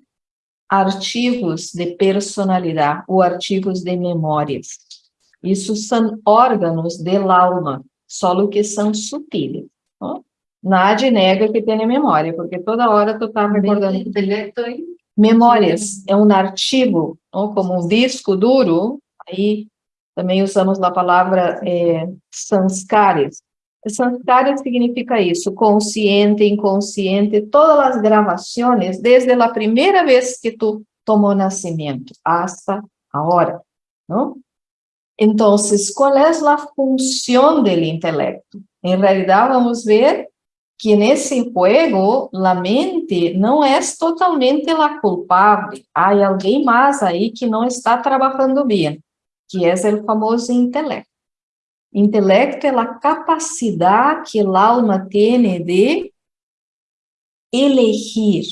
artigos de personalidade ou artigos de memórias. Isso são órgãos de alma, só que são sutiles. Nada nega que tem memória, porque toda hora tu está recordando. Intelecto e Memórias é um artigo, não? como um disco duro, aí também usamos a palavra é, sanskares. Significa isso, consciente, inconsciente, todas as gravações, desde a primeira vez que tu tomou nascimento, hasta agora? Então, qual é a função do intelecto? Em realidade, vamos ver que nesse juego a mente não é totalmente a culpável. Há alguém mais aí que não está trabalhando bem, que é o famoso intelecto. Intelecto é a capacidade que a alma tem de elegir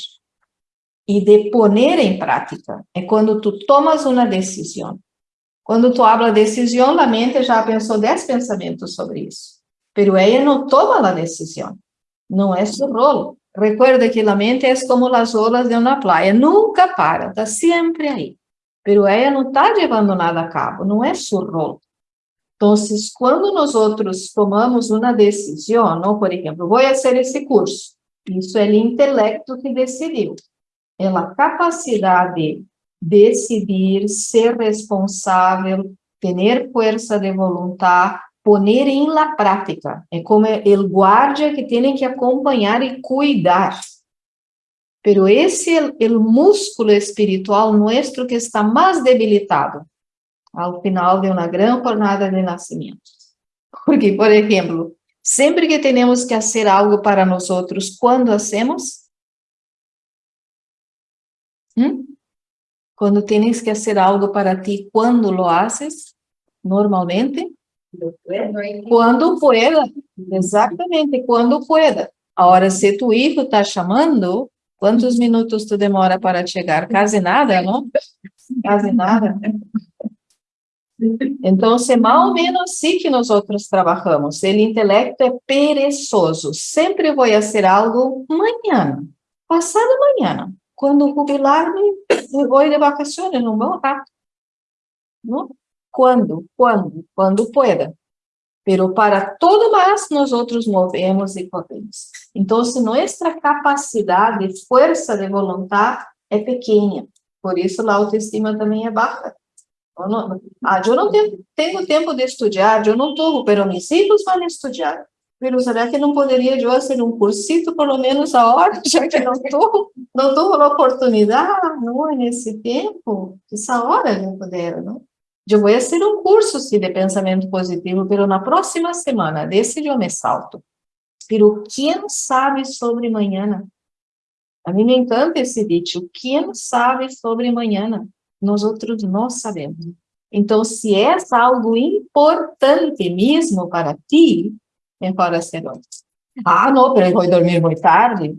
e de poner em prática. É quando tu tomas uma decisão. Quando tu habla decisão, a mente já pensou dez pensamentos sobre isso. Pero ela não toma a decisão não é seu rolo. Recuerda que a mente é como as olas de uma praia, nunca para, está sempre aí. Pero ela não está levando nada a cabo, não é seu rolo. Então, quando nós outros tomamos uma decisão, não, por exemplo, vou fazer esse curso, isso é o intelecto que decidiu. É a capacidade de decidir, ser responsável, ter força de vontade, poner em la prática. É como o guardia que tem que acompanhar e cuidar. Pero esse é o músculo espiritual nuestro que está mais debilitado ao final de uma grande jornada de nascimento. <laughs> Porque, por exemplo, sempre que temos que fazer algo para nós outros, quando hacemos? Quando tens que fazer algo para ti, quando lo haces? Normalmente? Quando pueda, exatamente, quando pueda. Agora, se tu hijo está chamando, quantos minutos tu demora para chegar? Quase nada, não? Quase nada. Então, mal menos assim que nós outros trabalhamos. O intelecto é perezoso. Sempre vou fazer algo amanhã, passado amanhã. Quando jubilar-me, vou de vacações, não vou rápido. Não? Quando? Quando? Quando pueda. Pero para todo mais, nós outros movemos e corremos. Então, nossa capacidade, força de vontade é pequena. Por isso, a autoestima também é baixa. Eu não, ah, eu não tenho, tempo de estudar, eu não estou, pero meus filhos vão estudar. Pero será que não poderia eu fazer um cursito, pelo menos a hora, já que não estou, não estou a oportunidade, não, nesse tempo? Essa hora eu puder, não? Eu vou fazer um curso sim, de pensamento positivo, pero na próxima semana, desse eu me salto. Pero quem sabe sobre amanhã? A mim me encanta esse dito, quem sabe sobre amanhã? Nós outros não sabemos. Então, se é algo importante mesmo para ti, melhor ser hoje. Ah, não, pero eu vou dormir muito tarde.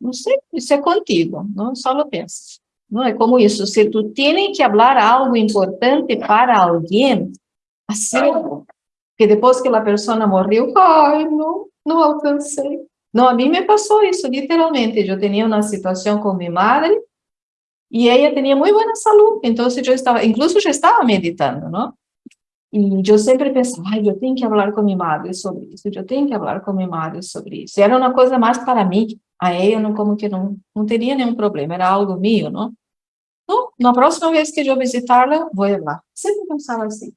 Não sei, isso é contigo, não só lo pensas. Não é como isso, se tu tens que falar algo importante para alguém, assim, que depois que a pessoa morreu, ai, não, não alcancei. Não, a mim me passou isso, literalmente. Eu tinha uma situação com minha madre e ela tinha muito boa saúde, então eu estava, incluso já estava meditando, não? E eu sempre pensava, ai, eu tenho que falar com minha madre sobre isso, eu tenho que falar com minha madre sobre isso. E era uma coisa mais para mim, a ela não, como que não, não teria nenhum problema, era algo meu, não? Então, na próxima vez que eu visitá-la, vou lá. Sempre pensava assim.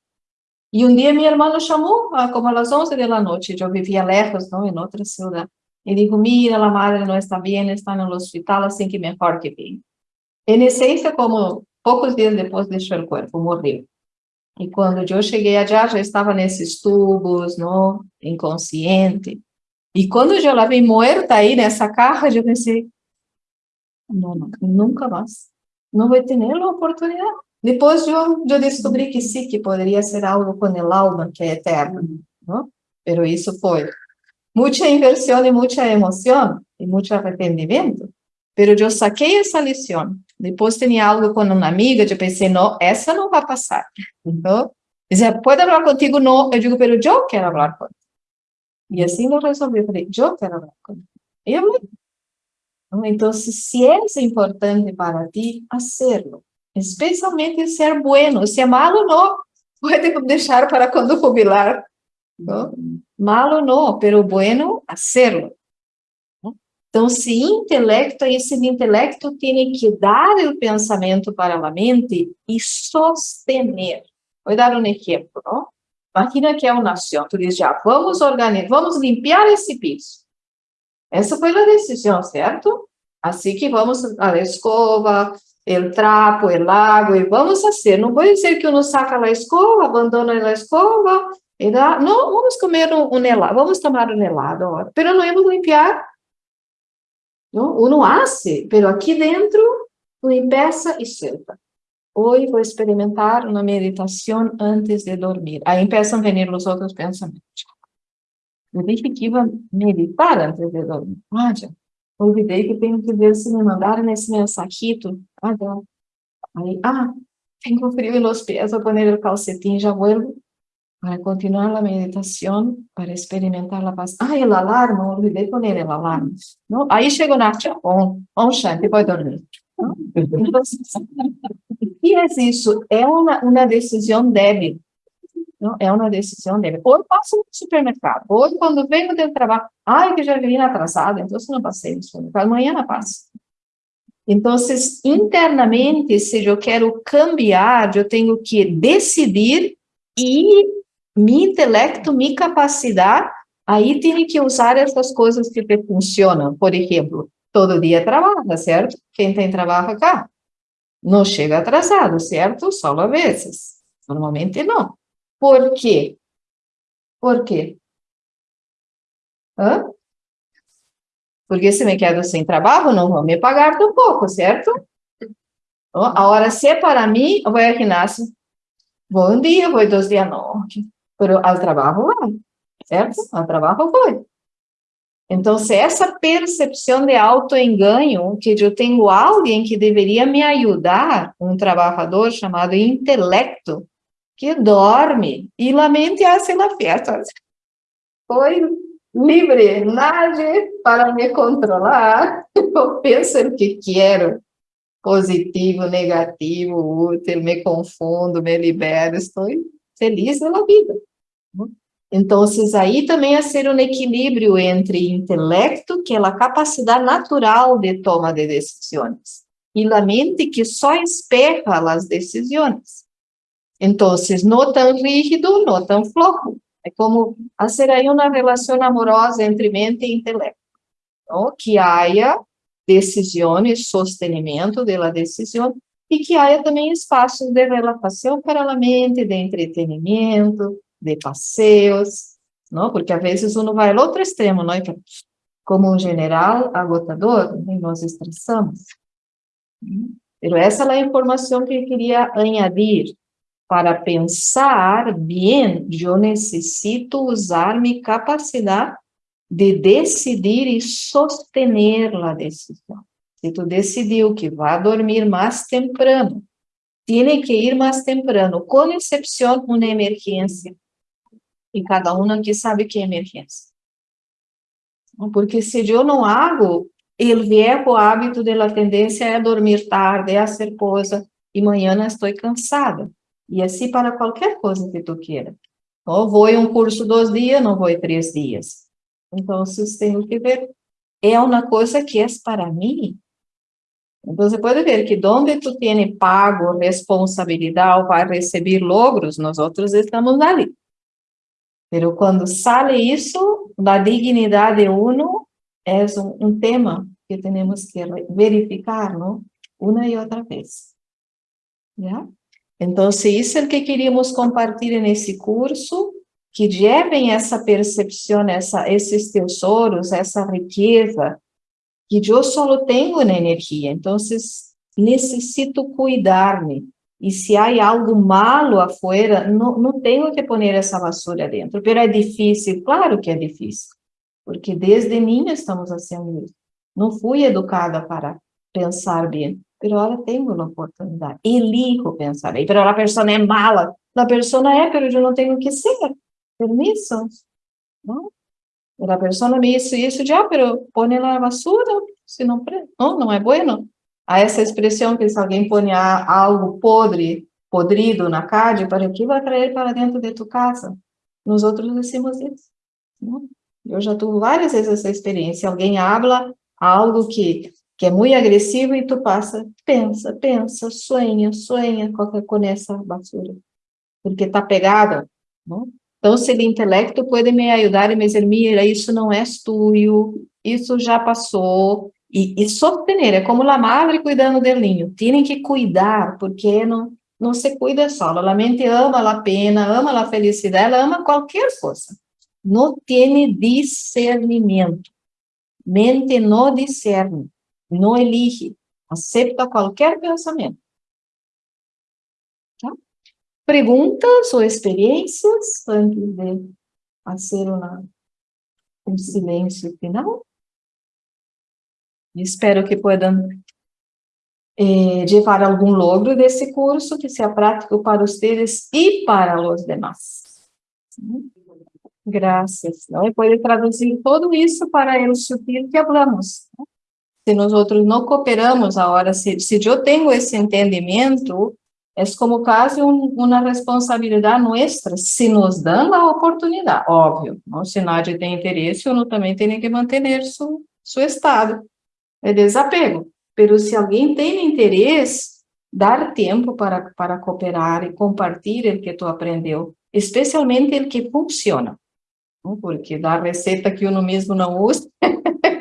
E um dia minha irmã nos chamou, como às 11 da noite, eu vivia lejos, não, em outra cidade. y dijo, mira, la madre no está bien, está el hospital, así que mejor que venga. En esencia, como pocos días después deixou o corpo, morreu. E quando eu cheguei allá, já estava nesses tubos, não, inconsciente. E quando eu la vi muerta aí nessa caja, eu pensei, não, não, nunca mais. Não vou ter a oportunidade. Depois eu, eu descobri que sim, que poderia ser algo com o alma, que é eterno. Não? Pero isso foi muita inversão e muita emoção e muito arrependimento. Pero eu saquei essa lição. Depois tinha algo com uma amiga, eu pensei, não, essa não vai passar. Então, dizia, pode falar contigo? Não. Eu digo, pero eu quero falar contigo. E assim eu resolvi, eu eu quero. E eu então, se é importante para ti, hacerlo. Especialmente ser bueno. Se é malo, não. Pode <laughs> deixar para quando jubilar. ¿no? Malo não, pero bueno, hacerlo. Então, se intelecto, esse intelecto tem que dar o pensamento para a mente e sostener. Vou dar um exemplo, não? Imagina que é uma nação, tu diz, já, vamos organizar, vamos limpar esse piso. Essa foi a decisão, certo? Assim que vamos a escova, o trapo, o lago, e vamos fazer. Não pode ser que uno saca a escova, abandona a escova, e dá, não, vamos comer um, um helado, vamos tomar um helado agora. Pero não vamos limpar ¿no? Uno hace, pero aqui dentro empieza e senta. Hoje vou experimentar uma meditação antes de dormir. Aí começam a vir os outros pensamentos. Eu disse que ia meditar antes de dormir. Já. Olvidei que tenho que ver se me mandaram esse mensajito. Aí, ah, tenho frio nos pés, vou pôr o calcetim, já vuelvo para continuar a meditação, para experimentar a paz. Ah, o alarme, olvidei poner o alarme. ¿no? Aí chegou na on, on shanti, pode dormir. Que é isso? É uma, uma decisão débil. Não? É uma decisão débil. Ou passo no supermercado, ou quando venho do trabalho, ai, que já vim atrasada, então não passei no supermercado, amanhã não passo. Então, internamente, se eu quero cambiar, eu tenho que decidir e mi intelecto, mi capacidade, aí tem que usar essas coisas que funcionam. Por exemplo, todo dia trabalha, certo? Quem tem trabalho cá? Não chega atrasado, certo? Só a vezes. Normalmente não. Por quê? Por quê? Hã? Porque se me quedo sem trabalho, não vão me pagar tão pouco, certo? Agora, se é para mim, eu vou ao ginásio. Vou um dia, vou dois dias, não. pero al trabajo va, certo? Al trabajo foi. Então, se essa percepção de autoenganho, que eu tenho alguém que deveria me ajudar, um trabalhador chamado intelecto, que dorme e a mente hace la <laughs> fiesta. Foi livre, nada para me controlar. <laughs> Eu penso o que quero, positivo, negativo, útil, me confundo, me libero, estou feliz na vida. Então, aí também é ser um equilíbrio entre intelecto, que é a capacidade natural de toma de decisões, e a mente que só espera as decisões. Então, não tão rígido, não tão flojo. É como fazer aí uma relação amorosa entre mente e intelecto. Não? Que haja decisões, sostenimento da decisão, e que haja também espaços de relaxação para a mente, de entretenimento, de passeios, não? Porque às vezes uno vai ao outro extremo, não? Como um general agotador, nós estressamos. Mas essa é a informação que eu queria añadir. Para pensar bem, eu necessito usar minha capacidade de decidir e sostener a decisão. Se tu decidiu que vai dormir mais temprano, tem que ir mais temprano, com exceção uma emergência e cada um aqui sabe que é emergência. Porque se eu não hago, o viejo hábito de la tendência é dormir tarde, é ser coisa, e amanhã estou cansada. E assim para qualquer coisa que tu queira. Ou vou em um curso dois dias, não vou em três dias. Então, vocês têm que ver, é uma coisa que é para mim. Então, você pode ver que onde tu tem pago, responsabilidade, vai receber logros, nós outros estamos ali. Pero quando sale isso, da dignidade de uno, é um, um tema que temos que verificar, não? Uma e outra vez. ¿Ya? Então, isso é o que queríamos compartilhar nesse curso, que levem essa percepção, essa, esses tesouros, essa riqueza, que eu só tenho na energia. Então, necessito cuidar-me. E se há algo malo afuera, não, não tenho que pôr essa vassoura dentro. Mas é difícil, claro que é difícil, porque desde mim estamos fazendo isso. Não fui educada para pensar bem, mas agora tenho a oportunidade. Elijo pensar bem, mas a pessoa é mala. A pessoa é, mas eu não tenho que ser. Permisso? Não? A pessoa me disse isso, já, pero põe na basura, se não, não, não é bueno. Há essa expressão que se alguém põe algo podre, podrido na carne, para que vai trazer para dentro de tu casa? Nós outros decimos isso. Não? Eu já tive várias vezes essa experiência. Alguém habla algo que, que é muito agressivo e tu passa, pensa, pensa, sonha, sonha com essa basura. Porque está pegada. Não? Então, se o intelecto pode me ajudar e me dizer, mira, isso não é tuyo, isso já passou, e, e sostener, é como a madre cuidando do ninho, tem que cuidar, porque não, não se cuida só, a mente ama a pena, ama a felicidade, ela ama qualquer coisa, não tem discernimento, mente não discerne, não elige, aceita qualquer pensamento. Tá? Perguntas ou experiências antes de fazer uma, um silêncio final? Espero que puedan eh, levar algum logro desse curso que seja prático para vocês e para os demais. Graças. Não? E pode traduzir todo isso para o sutil que falamos. Se nós outros não cooperamos agora, se, se eu tenho esse entendimento, é como quase um, uma responsabilidade nossa, se nos dão a oportunidade, óbvio. Não? Se nadie tem interesse, eu também tenho que manter seu, seu estado é desapego. Pero se alguém tem interesse, dar tempo para, para cooperar e compartilhar o que tu aprendeu, especialmente o que funciona. Porque dar receita que uno mesmo não usa <laughs>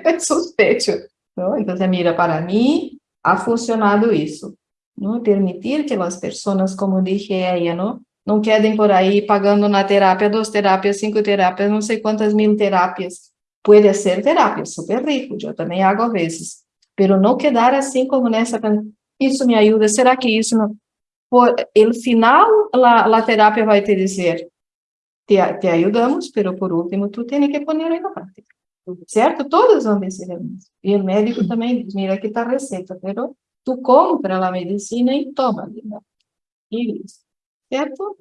é suspeito. Não? Então, mira, para mim, ha funcionado isso. Não? Permitir que as pessoas, como disse ela, não? não quedem por aí pagando na terapia, duas terapias, cinco terapias, não sei quantas mil terapias, Puede ser terapia, super rico, eu também hago a vezes, pero não quedar assim como nessa, isso me ajuda, será que isso não... Por el final, a, terapia vai te dizer, te, te ajudamos, pero por último, tu tem que pôr na prática, certo? Todos vão dizer isso. E o médico também diz, mira, aqui está a receita, pero tu compra a medicina e toma, e isso, certo?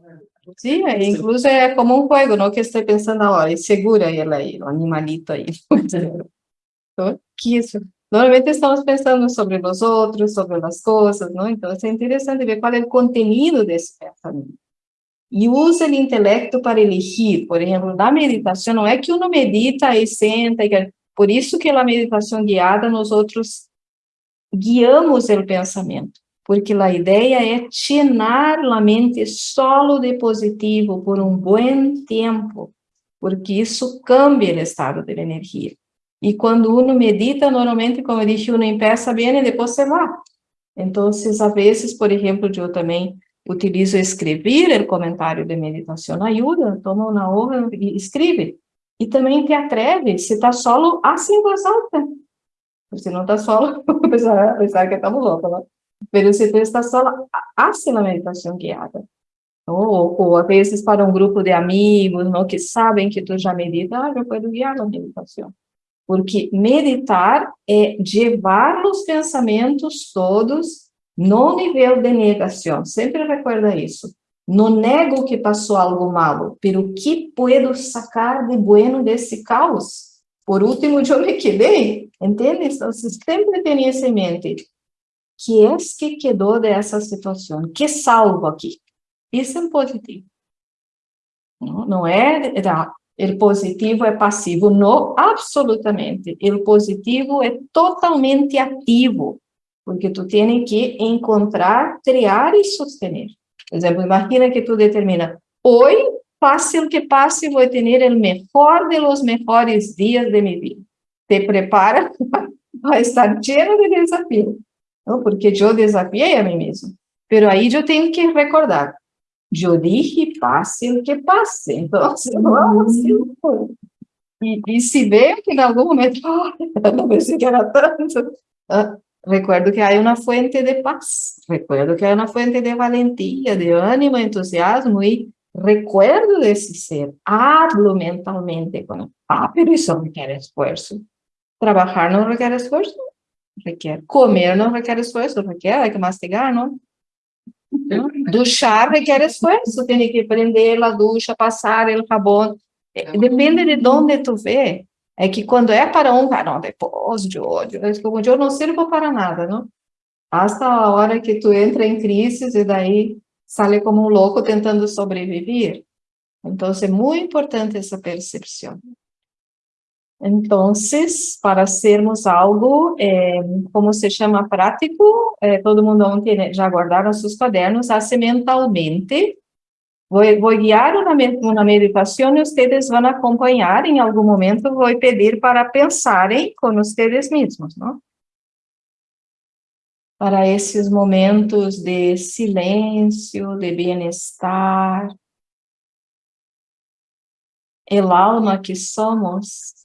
Sí, incluso é como um juego, ¿no? Que estou pensando agora, e segura aí, o animalito aí. <laughs> Que isso. Normalmente estamos pensando sobre os outros, sobre as coisas, não? Então, é interessante ver qual é o conteúdo desse pensamento. E usa o intelecto para elegir. Por exemplo, na meditação, não é que uno medita e senta, e... por isso que a meditação guiada, nós outros guiamos o pensamento porque a ideia é llenar a mente solo de positivo por um bom tempo, porque isso cambia o estado da energia. E quando uno medita, normalmente, como eu disse, uno empieza bem e depois se vai. Então, às vezes, por exemplo, eu também utilizo escrever o comentário de meditação, ajuda, toma uma hoja e escreve. E também te atreve, se está solo, assim voz alta. Se não está solo, <laughs> pensar, que estamos loucos, não? Pero se tu estás sola, hace la meditação guiada. Ou, ou, às vezes para um grupo de amigos, não, que sabem que tu já medita, ah, eu posso guiar a meditação. Porque meditar é levar os pensamentos todos no nível de negação. Sempre recuerda isso. Não nego que passou algo malo, pero que puedo sacar de bueno desse caos? Por último, eu me quedei, entende? Então, sempre tenha isso mente que é que quedou dessa situação, que salvo aqui. Isso é positivo. Não, é, o positivo é passivo, não, absolutamente. O positivo é totalmente ativo, porque tu tem que encontrar, criar e sostener. Por exemplo, imagina que tu determina, hoje, passe o que passe, vou ter o melhor de los melhores dias de minha vida. te prepara <laughs> para estar lleno de desafío, ¿no? porque yo desafié a mí mismo. Pero ahí yo tengo que recordar, yo dije pase o que pase, <laughs> entonces vamos e, e se vê que em algum momento, <laughs> oh, não pensei que era tanto, ah, recuerdo que há uma fonte de paz, recuerdo que há uma fonte de valentia, de ânimo, entusiasmo, e recuerdo desse ser, hablo mentalmente com ah, pero isso requer esforço. Trabalhar não requer esforço, requer. Comer não requer esforço, requer, hay que mastigar, não? Duchar requer esforço, tem que prender a ducha, passar o sabão. Depende de onde tu vê. É que quando é para um, ah, não, depois de ódio, eu não sirvo para nada, não? Hasta a hora que tu entra em crise e daí sale como um louco tentando sobreviver. Então, é muito importante essa percepção. Então, para sermos algo, é, como se chama prático, é, todo mundo ontem já guardaram seus cadernos, hace mentalmente, vou, vou guiar uma, uma meditação e vocês vão acompanhar, em algum momento vou pedir para pensarem com vocês mesmos, não? para esses momentos de silêncio, de bem-estar. El alma que somos,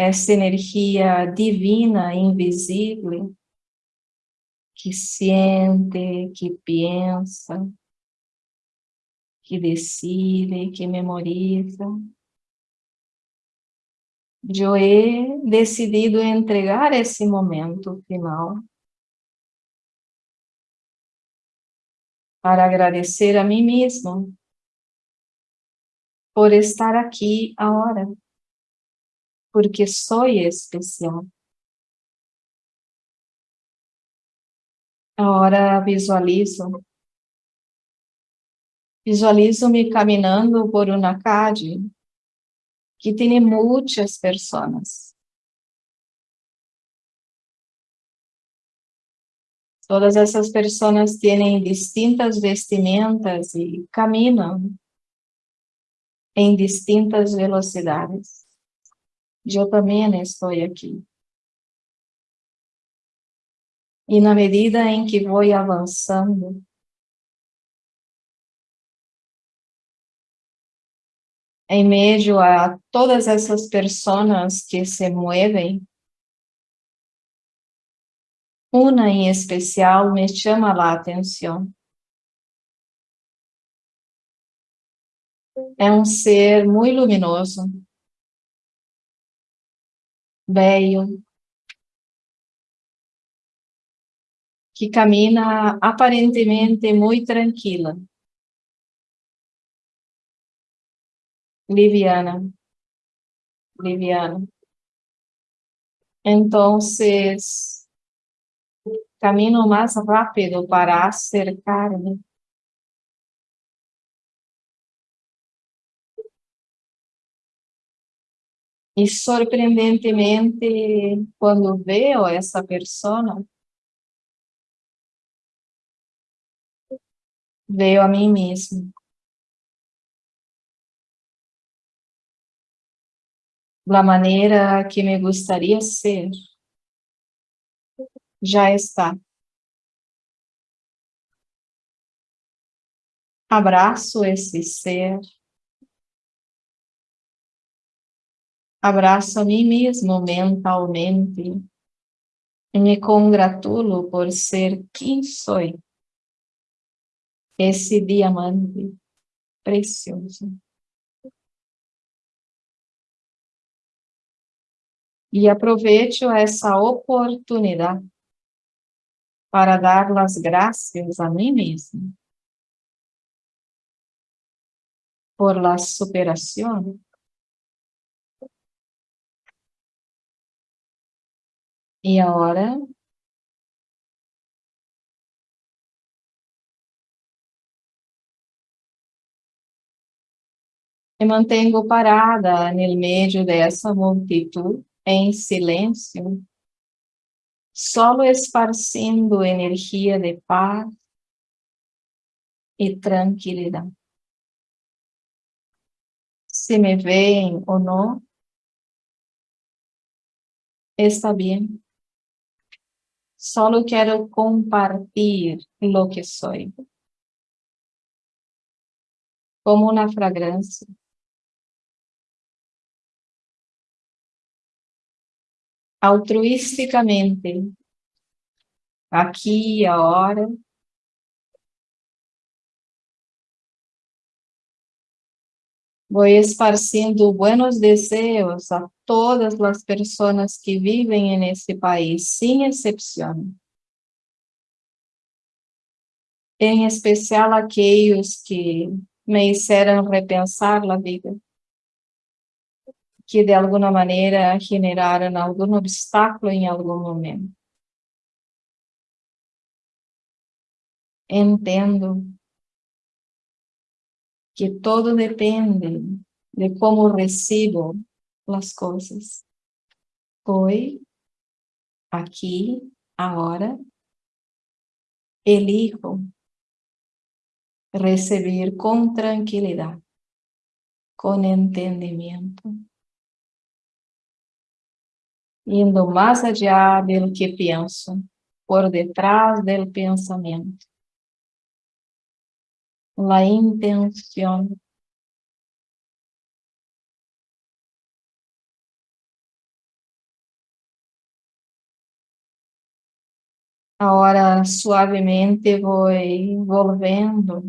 essa energia divina, invisível, que sente, que pensa, que decide, que memoriza. He decidido entregar esse momento final para agradecer a mim mesmo por estar aqui agora, porque sou especial. Agora visualizo, visualizo-me caminhando por uma calle que tem muitas pessoas. Todas essas pessoas têm distintas vestimentas e caminham em distintas velocidades. Eu também estou aqui. E na medida em que vou avançando, em meio a todas essas pessoas que se movem, uma em especial me chama a atenção. É um ser muito luminoso, bello, que camina aparentemente muito tranquila. liviana, liviana. Entonces, camino más rápido para acercarme. E sorprendentemente, quando veo essa pessoa, veio a mim mesmo. da maneira que me gostaria ser, já está. Abraço esse ser. Abraço a mim mesmo mentalmente. E me congratulo por ser quem sou. Esse diamante precioso. e aproveito essa oportunidade para dar as graças a mim mesmo por la superação E agora me mantenho parada no meio dessa multidão em silêncio, solo esparcindo energia de paz e tranquilidade. Se me veem ou não, está bien. Solo quiero compartir lo que soy. Como una fragancia. Altruisticamente. Aqui e agora. Voy esparciendo buenos deseos a todas las personas que viven en este país, sin excepción. Em especial aqueles que me hicieron repensar a vida, que de alguma maneira generaram algum obstáculo em algum momento. Entendo que todo depende de como recibo as coisas. Hoy, aqui, agora, elijo receber com tranquilidade, com entendimento, indo mais allá do que penso, por detrás do pensamento la intención. Ahora suavemente voy volviendo,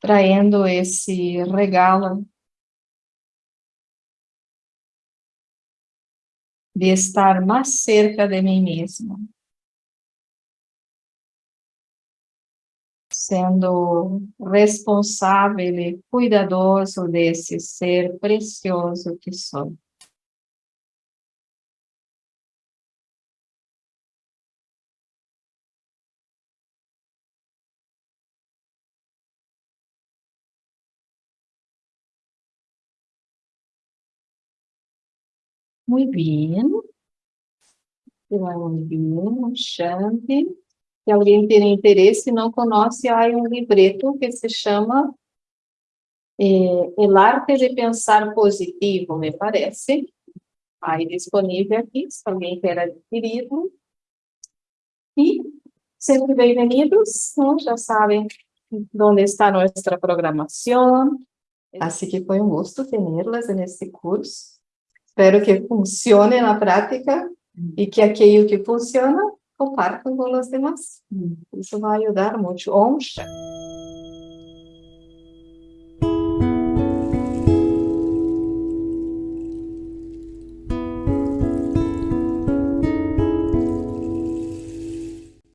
trayendo esse regalo de estar mais cerca de mim mesmo. Sendo responsável e cuidadoso desse ser precioso que sou. Muito bem. Muito bem, Shanti se alguém tem interesse e não conhece, há um livreto que se chama é, El Arte de Pensar Positivo, me parece. Aí disponível aqui, se alguém quer adquiri-lo. E sempre bem-vindos, né? já sabem onde está nossa programação. Assim que foi um gosto tê-las nesse curso. Espero que funcione na prática e que aquilo que funciona compartam com os demais. Isso vai ajudar muito. Shanti.